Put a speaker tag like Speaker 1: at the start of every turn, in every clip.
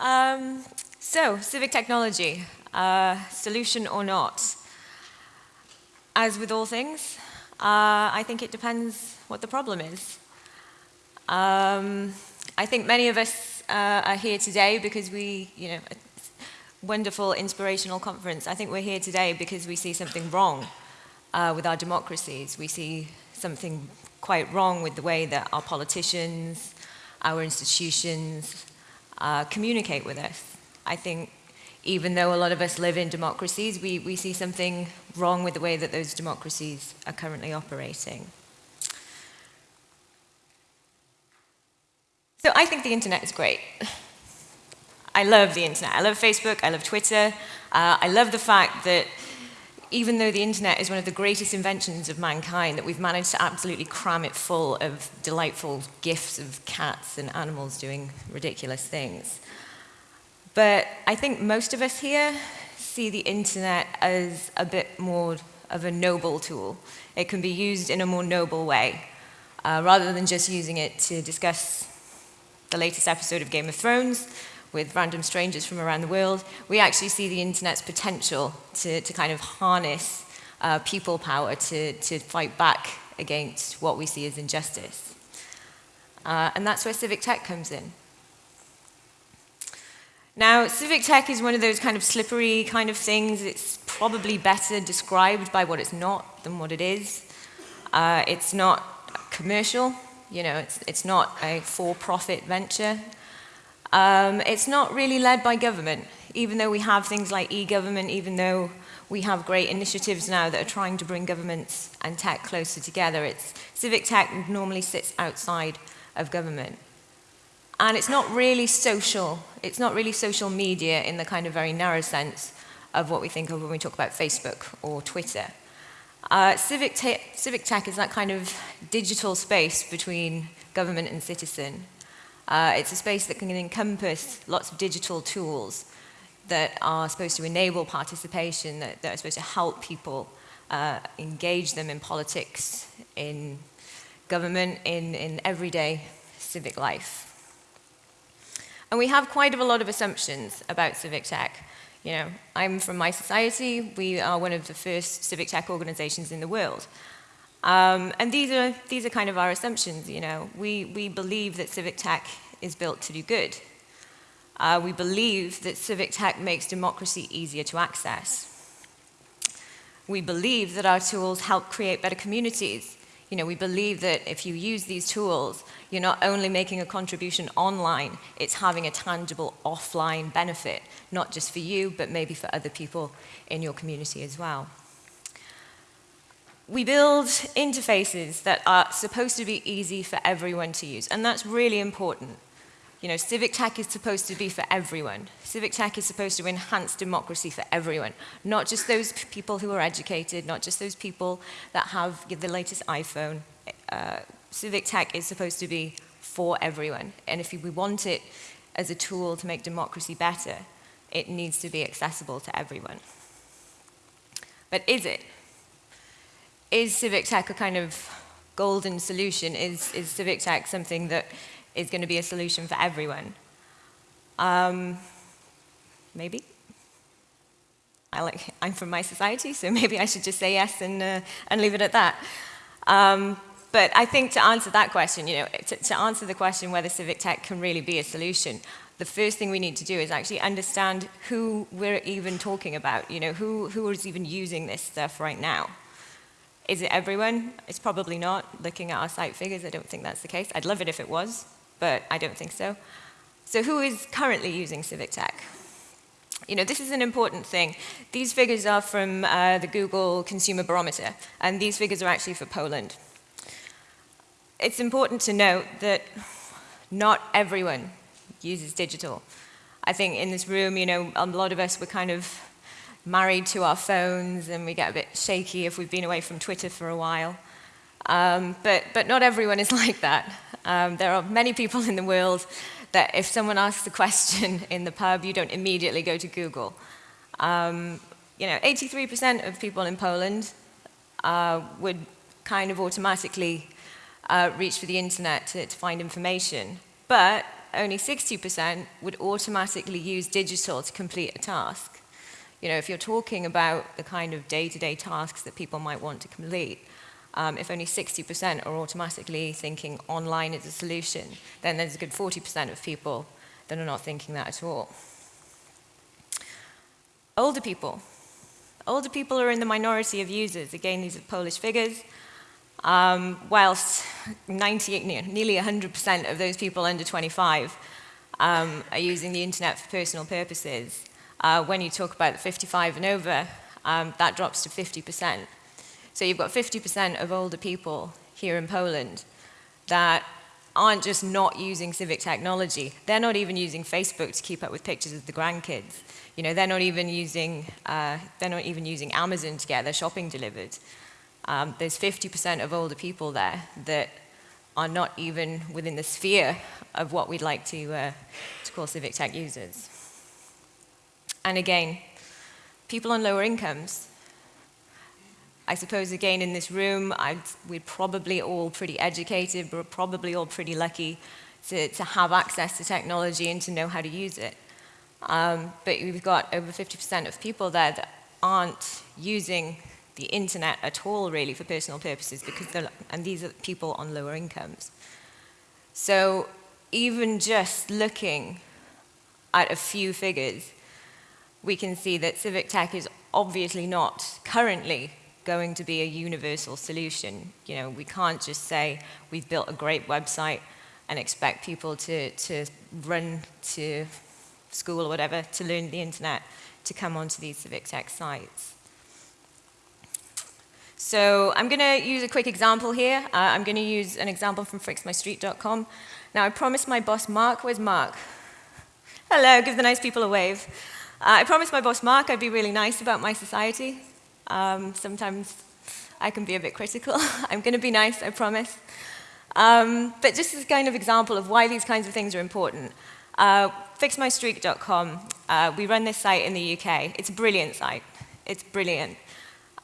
Speaker 1: Um, so, civic technology, uh, solution or not? As with all things, uh, I think it depends what the problem is. Um, I think many of us uh, are here today because we, you know, wonderful inspirational conference. I think we're here today because we see something wrong uh, with our democracies. We see something quite wrong with the way that our politicians, our institutions uh, communicate with us. I think even though a lot of us live in democracies, we, we see something wrong with the way that those democracies are currently operating. So I think the internet is great. I love the internet. I love Facebook. I love Twitter. Uh, I love the fact that even though the internet is one of the greatest inventions of mankind, that we've managed to absolutely cram it full of delightful gifs of cats and animals doing ridiculous things. But I think most of us here see the internet as a bit more of a noble tool. It can be used in a more noble way, uh, rather than just using it to discuss the latest episode of Game of Thrones, with random strangers from around the world, we actually see the internet's potential to, to kind of harness uh, people power to, to fight back against what we see as injustice. Uh, and that's where civic tech comes in. Now, civic tech is one of those kind of slippery kind of things. It's probably better described by what it's not than what it is. Uh, it's not commercial, you know, it's, it's not a for-profit venture. Um, it's not really led by government, even though we have things like e-government, even though we have great initiatives now that are trying to bring governments and tech closer together. It's, civic tech normally sits outside of government. And it's not really social. It's not really social media in the kind of very narrow sense of what we think of when we talk about Facebook or Twitter. Uh, civic, te civic tech is that kind of digital space between government and citizen. Uh, it's a space that can encompass lots of digital tools that are supposed to enable participation, that, that are supposed to help people uh, engage them in politics, in government, in, in everyday civic life. And we have quite a lot of assumptions about civic tech. You know, I'm from mySociety. We are one of the first civic tech organizations in the world. Um, and these are, these are kind of our assumptions, you know. We, we believe that civic tech is built to do good. Uh, we believe that civic tech makes democracy easier to access. We believe that our tools help create better communities. You know, we believe that if you use these tools, you're not only making a contribution online, it's having a tangible offline benefit, not just for you, but maybe for other people in your community as well. We build interfaces that are supposed to be easy for everyone to use, and that's really important. You know, civic tech is supposed to be for everyone. Civic tech is supposed to enhance democracy for everyone, not just those people who are educated, not just those people that have the latest iPhone. Uh, civic tech is supposed to be for everyone, and if we want it as a tool to make democracy better, it needs to be accessible to everyone. But is it? Is civic tech a kind of golden solution? Is, is civic tech something that is going to be a solution for everyone? Um, maybe. I like, I'm from mySociety, so maybe I should just say yes and, uh, and leave it at that. Um, but I think to answer that question, you know, to, to answer the question whether civic tech can really be a solution, the first thing we need to do is actually understand who we're even talking about, you know, who, who is even using this stuff right now. Is it everyone? It's probably not. Looking at our site figures, I don't think that's the case. I'd love it if it was, but I don't think so. So who is currently using Civic Tech? You know, this is an important thing. These figures are from uh, the Google Consumer Barometer, and these figures are actually for Poland. It's important to note that not everyone uses digital. I think in this room, you know, a lot of us were kind of married to our phones and we get a bit shaky if we've been away from Twitter for a while. Um, but, but not everyone is like that. Um, there are many people in the world that if someone asks a question in the pub, you don't immediately go to Google. Um, you know, 83% of people in Poland uh, would kind of automatically uh, reach for the internet to, to find information. But only 60% would automatically use digital to complete a task. You know, if you're talking about the kind of day-to-day -day tasks that people might want to complete, um, if only 60% are automatically thinking online is a solution, then there's a good 40% of people that are not thinking that at all. Older people. Older people are in the minority of users. Again, these are Polish figures. Um, whilst 98, nearly 100% of those people under 25 um, are using the internet for personal purposes. Uh, when you talk about 55 and over, um, that drops to 50%. So you've got 50% of older people here in Poland that aren't just not using civic technology, they're not even using Facebook to keep up with pictures of the grandkids. You know, they're not even using, uh, they're not even using Amazon to get their shopping delivered. Um, there's 50% of older people there that are not even within the sphere of what we'd like to, uh, to call civic tech users. And again, people on lower incomes. I suppose, again, in this room, I'd, we're probably all pretty educated, we're probably all pretty lucky to, to have access to technology and to know how to use it. Um, but we've got over 50% of people there that aren't using the internet at all, really, for personal purposes, because and these are people on lower incomes. So even just looking at a few figures, we can see that civic tech is obviously not currently going to be a universal solution. You know, we can't just say we've built a great website and expect people to, to run to school or whatever to learn the internet to come onto these civic tech sites. So I'm going to use a quick example here. Uh, I'm going to use an example from fixmystreet.com. Now, I promised my boss, Mark, where's Mark? Hello, give the nice people a wave. Uh, I promised my boss, Mark, I'd be really nice about mySociety. Um, sometimes I can be a bit critical. I'm going to be nice, I promise. Um, but just as a kind of example of why these kinds of things are important. Uh, fixmystreet.com, uh, we run this site in the UK. It's a brilliant site. It's brilliant.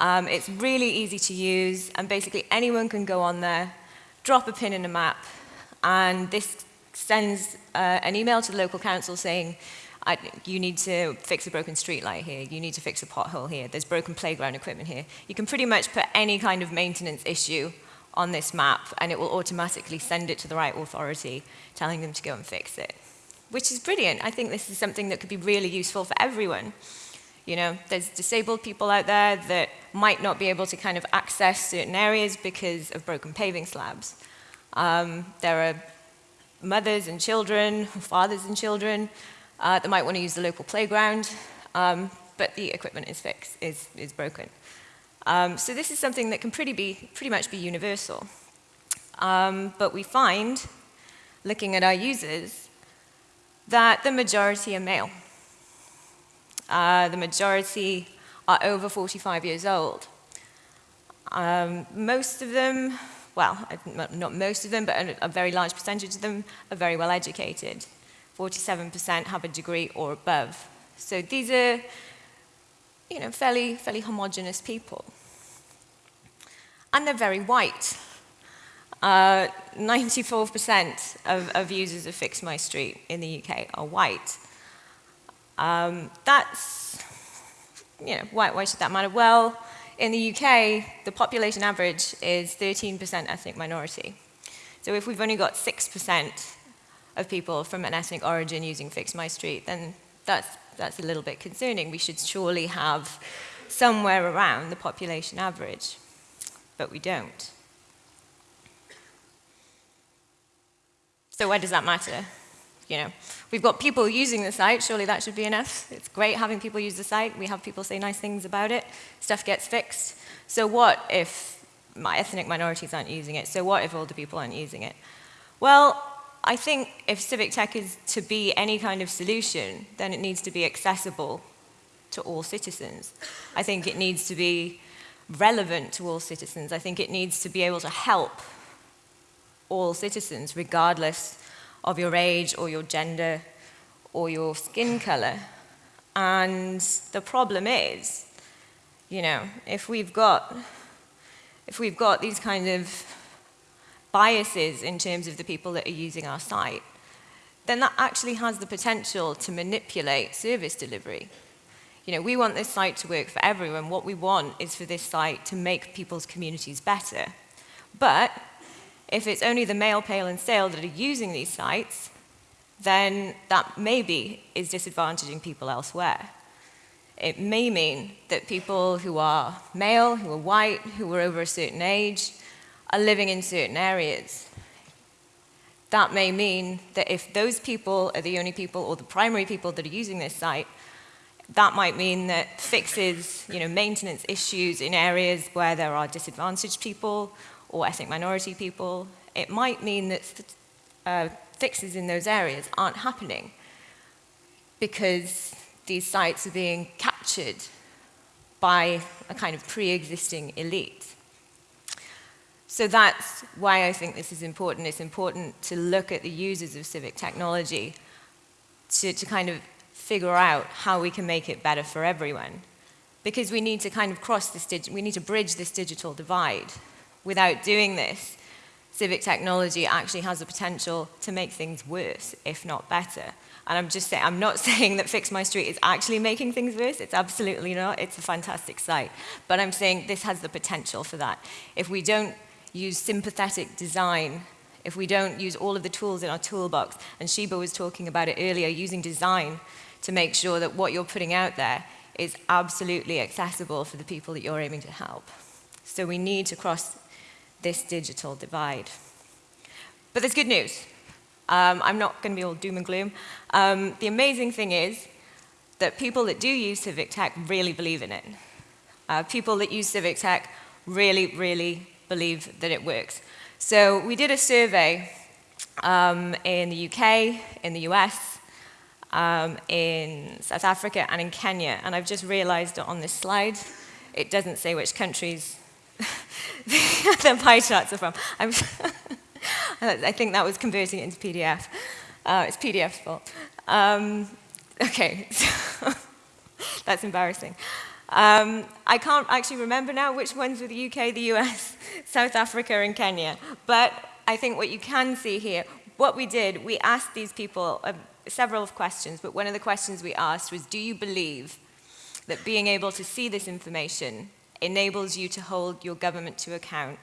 Speaker 1: Um, it's really easy to use, and basically anyone can go on there, drop a pin in a map, and this sends uh, an email to the local council saying, you need to fix a broken streetlight here, you need to fix a pothole here, there's broken playground equipment here. You can pretty much put any kind of maintenance issue on this map, and it will automatically send it to the right authority, telling them to go and fix it, which is brilliant. I think this is something that could be really useful for everyone. You know, there's disabled people out there that might not be able to kind of access certain areas because of broken paving slabs. Um, there are mothers and children, fathers and children uh, that might want to use the local playground, um, but the equipment is fixed, is, is broken. Um, so this is something that can pretty, be, pretty much be universal. Um, but we find, looking at our users, that the majority are male. Uh, the majority are over 45 years old. Um, most of them, well, not most of them, but a, a very large percentage of them are very well educated. 47% have a degree or above. So these are, you know, fairly, fairly homogenous people. And they're very white. 94% uh, of, of users of Fix My Street in the UK are white. Um, that's, you know, why, why should that matter? Well, in the UK, the population average is 13% ethnic minority. So if we've only got 6% of people from an ethnic origin using Fix My Street, then that's, that's a little bit concerning. We should surely have somewhere around the population average, but we don't. So why does that matter? you know, we've got people using the site, surely that should be enough. It's great having people use the site. We have people say nice things about it. Stuff gets fixed. So what if my ethnic minorities aren't using it? So what if older people aren't using it? Well, I think if civic tech is to be any kind of solution, then it needs to be accessible to all citizens. I think it needs to be relevant to all citizens. I think it needs to be able to help all citizens, regardless of your age or your gender or your skin color. And the problem is, you know, if we've got, if we've got these kind of biases in terms of the people that are using our site, then that actually has the potential to manipulate service delivery. You know, we want this site to work for everyone. What we want is for this site to make people's communities better. But if it's only the male, pale, and Sale that are using these sites, then that maybe is disadvantaging people elsewhere. It may mean that people who are male, who are white, who are over a certain age, are living in certain areas. That may mean that if those people are the only people or the primary people that are using this site, that might mean that fixes, you know, maintenance issues in areas where there are disadvantaged people or ethnic minority people. It might mean that uh, fixes in those areas aren't happening because these sites are being captured by a kind of pre-existing elite. So that's why I think this is important. It's important to look at the users of civic technology to, to kind of figure out how we can make it better for everyone. Because we need to kind of cross this, we need to bridge this digital divide. Without doing this, civic technology actually has the potential to make things worse, if not better. And I'm just saying, I'm not saying that Fix My Street is actually making things worse. It's absolutely not. It's a fantastic site. But I'm saying this has the potential for that. If we don't use sympathetic design if we don't use all of the tools in our toolbox, and Sheba was talking about it earlier, using design to make sure that what you're putting out there is absolutely accessible for the people that you're aiming to help. So we need to cross this digital divide. But there's good news. Um, I'm not going to be all doom and gloom. Um, the amazing thing is that people that do use Civic Tech really believe in it. Uh, people that use Civic Tech really, really believe that it works. So we did a survey um, in the UK, in the US, um, in South Africa and in Kenya. And I've just realized on this slide, it doesn't say which countries the pie charts are from. i think that was converting it into PDF. Uh, it's PDF's fault. Um, okay, that's embarrassing. Um, I can't actually remember now which ones were the UK, the US, South Africa, and Kenya. But I think what you can see here, what we did, we asked these people, uh, several questions, but one of the questions we asked was, do you believe that being able to see this information enables you to hold your government to account?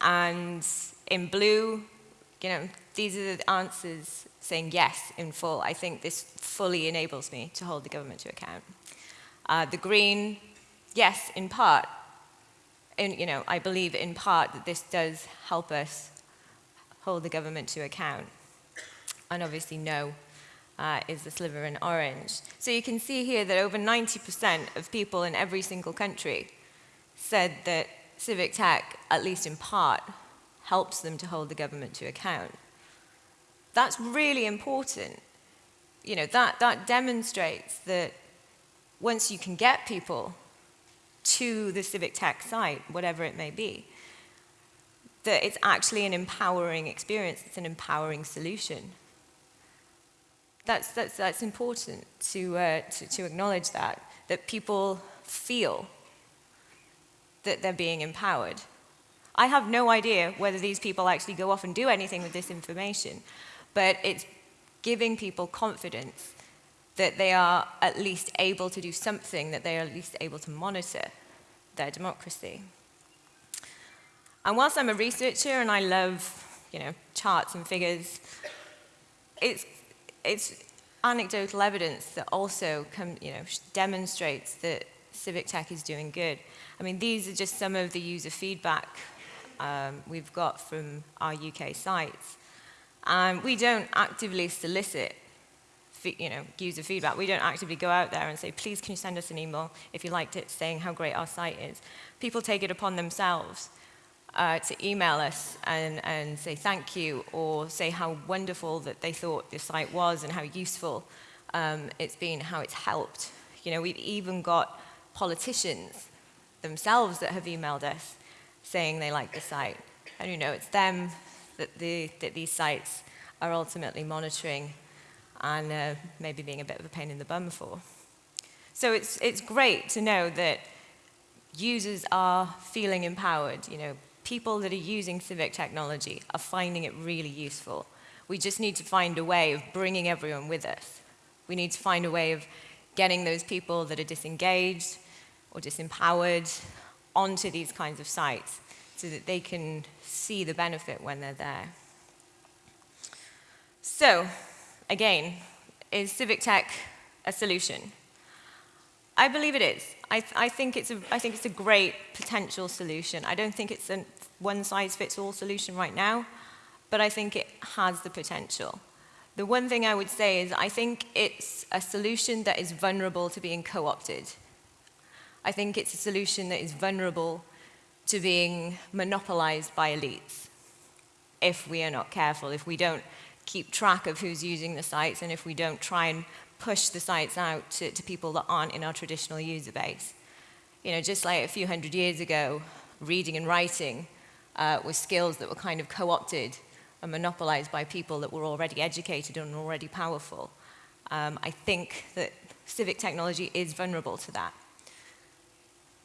Speaker 1: And in blue, you know, these are the answers saying yes in full. I think this fully enables me to hold the government to account. Uh, the green, yes, in part. And, you know, I believe in part that this does help us hold the government to account and obviously no uh, is the sliver in orange. So you can see here that over 90% of people in every single country said that civic tech, at least in part, helps them to hold the government to account. That's really important. You know, that, that demonstrates that once you can get people to the civic tech site, whatever it may be, that it's actually an empowering experience, it's an empowering solution that's, that's, that's important to, uh, to, to acknowledge that, that people feel that they're being empowered. I have no idea whether these people actually go off and do anything with this information, but it's giving people confidence that they are at least able to do something, that they are at least able to monitor their democracy. And whilst I'm a researcher and I love you know, charts and figures, it's it's anecdotal evidence that also come, you know, demonstrates that civic tech is doing good. I mean, these are just some of the user feedback um, we've got from our UK sites. Um, we don't actively solicit you know, user feedback. We don't actively go out there and say, please can you send us an email if you liked it saying how great our site is. People take it upon themselves uh, to email us and, and say thank you or say how wonderful that they thought the site was and how useful um, it's been, how it's helped. You know, we've even got politicians themselves that have emailed us saying they like the site. And you know, it's them that, the, that these sites are ultimately monitoring and uh, maybe being a bit of a pain in the bum for. So it's, it's great to know that users are feeling empowered. You know, people that are using civic technology are finding it really useful. We just need to find a way of bringing everyone with us. We need to find a way of getting those people that are disengaged or disempowered onto these kinds of sites so that they can see the benefit when they're there. So, again, is civic tech a solution? I believe it is. I, th I, think it's a, I think it's a great potential solution. I don't think it's a one-size-fits-all solution right now, but I think it has the potential. The one thing I would say is I think it's a solution that is vulnerable to being co-opted. I think it's a solution that is vulnerable to being monopolized by elites if we are not careful, if we don't keep track of who's using the sites and if we don't try and push the sites out to, to people that aren't in our traditional user base. You know, just like a few hundred years ago, reading and writing uh, were skills that were kind of co-opted and monopolized by people that were already educated and already powerful. Um, I think that civic technology is vulnerable to that.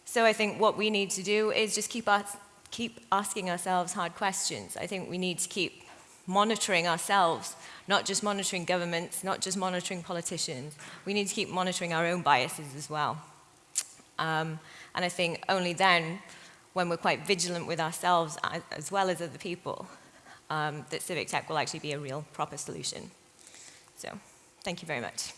Speaker 1: So I think what we need to do is just keep, us, keep asking ourselves hard questions. I think we need to keep monitoring ourselves, not just monitoring governments, not just monitoring politicians. We need to keep monitoring our own biases as well. Um, and I think only then, when we're quite vigilant with ourselves as well as other people, um, that civic tech will actually be a real proper solution. So, thank you very much.